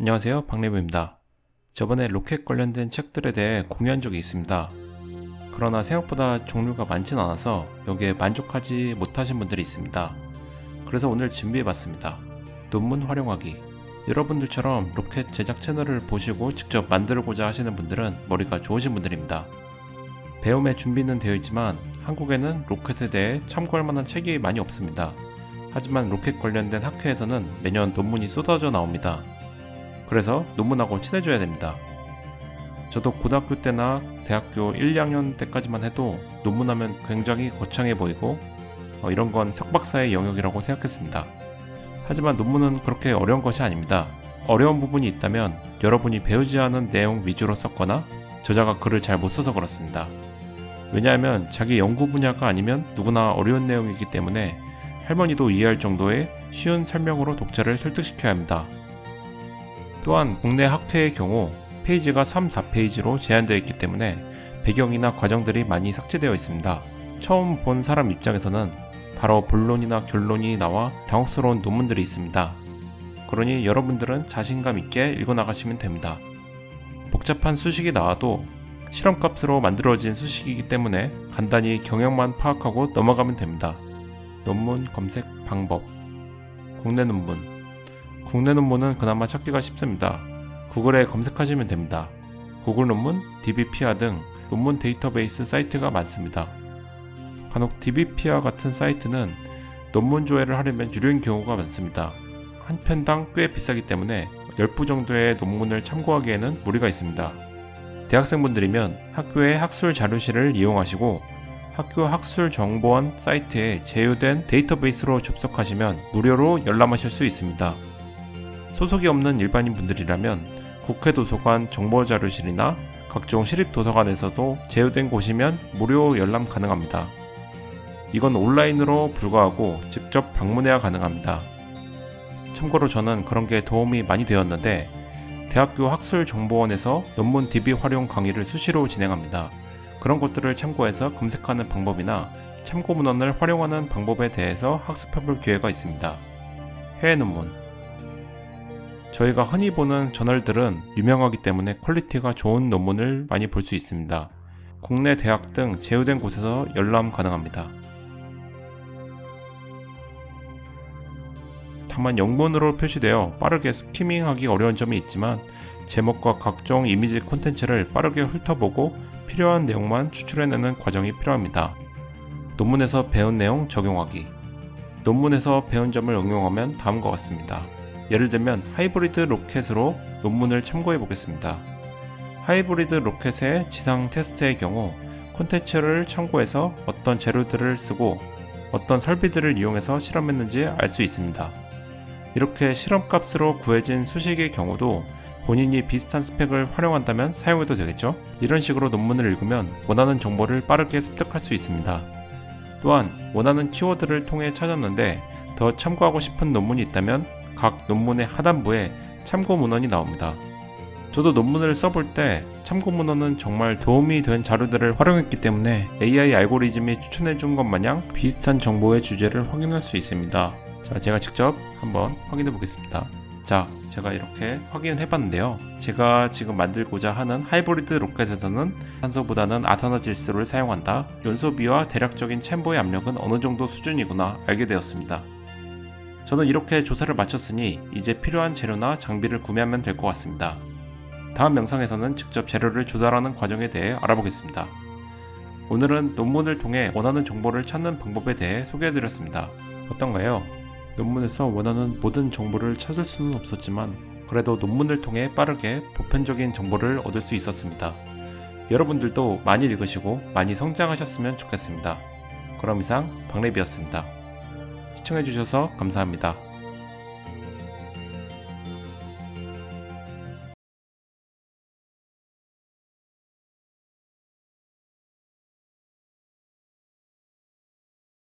안녕하세요. 박래부입니다. 저번에 로켓 관련된 책들에 대해 공유한 적이 있습니다. 그러나 생각보다 종류가 많진 않아서 여기에 만족하지 못하신 분들이 있습니다. 그래서 오늘 준비해봤습니다. 논문 활용하기. 여러분들처럼 로켓 제작 채널을 보시고 직접 만들고자 하시는 분들은 머리가 좋으신 분들입니다. 배움의 준비는 되어 있지만 한국에는 로켓에 대해 참고할 만한 책이 많이 없습니다 하지만 로켓 관련된 학회에서는 매년 논문이 쏟아져 나옵니다 그래서 논문하고 친해져야 됩니다. 저도 고등학교 때나 대학교 1, 2학년 때까지만 해도 논문하면 굉장히 거창해 보이고 어, 이런 건 석박사의 영역이라고 생각했습니다. 하지만 논문은 그렇게 어려운 것이 아닙니다. 어려운 부분이 있다면 여러분이 배우지 않은 내용 위주로 썼거나 저자가 글을 잘 못 써서 그렇습니다. 왜냐하면 자기 연구 분야가 아니면 누구나 어려운 내용이기 때문에 할머니도 이해할 정도의 쉬운 설명으로 독자를 설득시켜야 합니다. 또한 국내 학회의 경우 페이지가 3, 4페이지로 제한되어 있기 때문에 배경이나 과정들이 많이 삭제되어 있습니다. 처음 본 사람 입장에서는 바로 본론이나 결론이 나와 당혹스러운 논문들이 있습니다. 그러니 여러분들은 자신감 있게 읽어나가시면 됩니다. 복잡한 수식이 나와도 실험값으로 만들어진 수식이기 때문에 간단히 경향만 파악하고 넘어가면 됩니다. 논문 검색 방법 국내 논문 국내 논문은 그나마 찾기가 쉽습니다. 구글에 검색하시면 됩니다. 구글 논문, DBPR 등 논문 데이터베이스 사이트가 많습니다. 간혹 DBPR 같은 사이트는 논문 조회를 하려면 유료인 경우가 많습니다. 한 편당 꽤 비싸기 때문에 10부 정도의 논문을 참고하기에는 무리가 있습니다. 대학생분들이면 학교의 학술 자료실을 이용하시고 학교 학술 정보원 사이트에 제휴된 데이터베이스로 접속하시면 무료로 열람하실 수 있습니다. 소속이 없는 일반인 분들이라면 국회 도서관 정보자료실이나 각종 시립도서관에서도 제휴된 곳이면 무료 열람 가능합니다. 이건 온라인으로 불가하고 직접 방문해야 가능합니다. 참고로 저는 그런 게 도움이 많이 되었는데 대학교 학술정보원에서 논문 DB 활용 강의를 수시로 진행합니다. 그런 것들을 참고해서 검색하는 방법이나 참고 문헌을 활용하는 방법에 대해서 학습해볼 기회가 있습니다. 해외 논문 저희가 흔히 보는 저널들은 유명하기 때문에 퀄리티가 좋은 논문을 많이 볼 수 있습니다. 국내 대학 등 제휴된 곳에서 열람 가능합니다. 다만 영문으로 표시되어 빠르게 스키밍하기 어려운 점이 있지만 제목과 각종 이미지 콘텐츠를 빠르게 훑어보고 필요한 내용만 추출해내는 과정이 필요합니다. 논문에서 배운 내용 적용하기 논문에서 배운 점을 응용하면 다음과 같습니다. 예를 들면 하이브리드 로켓으로 논문을 참고해 보겠습니다. 하이브리드 로켓의 지상 테스트의 경우 콘텐츠를 참고해서 어떤 재료들을 쓰고 어떤 설비들을 이용해서 실험했는지 알 수 있습니다. 이렇게 실험값으로 구해진 수식의 경우도 본인이 비슷한 스펙을 활용한다면 사용해도 되겠죠? 이런 식으로 논문을 읽으면 원하는 정보를 빠르게 습득할 수 있습니다. 또한 원하는 키워드를 통해 찾았는데 더 참고하고 싶은 논문이 있다면 각 논문의 하단부에 참고 문헌이 나옵니다. 저도 논문을 써볼 때 참고 문헌은 정말 도움이 된 자료들을 활용했기 때문에 AI 알고리즘이 추천해준 것 마냥 비슷한 정보의 주제를 확인할 수 있습니다. 자, 제가 직접 한번 확인해 보겠습니다. 자, 제가 이렇게 확인을 해봤는데요. 제가 지금 만들고자 하는 하이브리드 로켓에서는 산소보다는 아산화 질소를 사용한다. 연소비와 대략적인 챔버의 압력은 어느 정도 수준이구나 알게 되었습니다. 저는 이렇게 조사를 마쳤으니 이제 필요한 재료나 장비를 구매하면 될 것 같습니다. 다음 영상에서는 직접 재료를 조달하는 과정에 대해 알아보겠습니다. 오늘은 논문을 통해 원하는 정보를 찾는 방법에 대해 소개해드렸습니다. 어떤가요? 논문에서 원하는 모든 정보를 찾을 수는 없었지만 그래도 논문을 통해 빠르게 보편적인 정보를 얻을 수 있었습니다. 여러분들도 많이 읽으시고 많이 성장하셨으면 좋겠습니다. 그럼 이상 박래비였습니다. 시청해주셔서 감사합니다.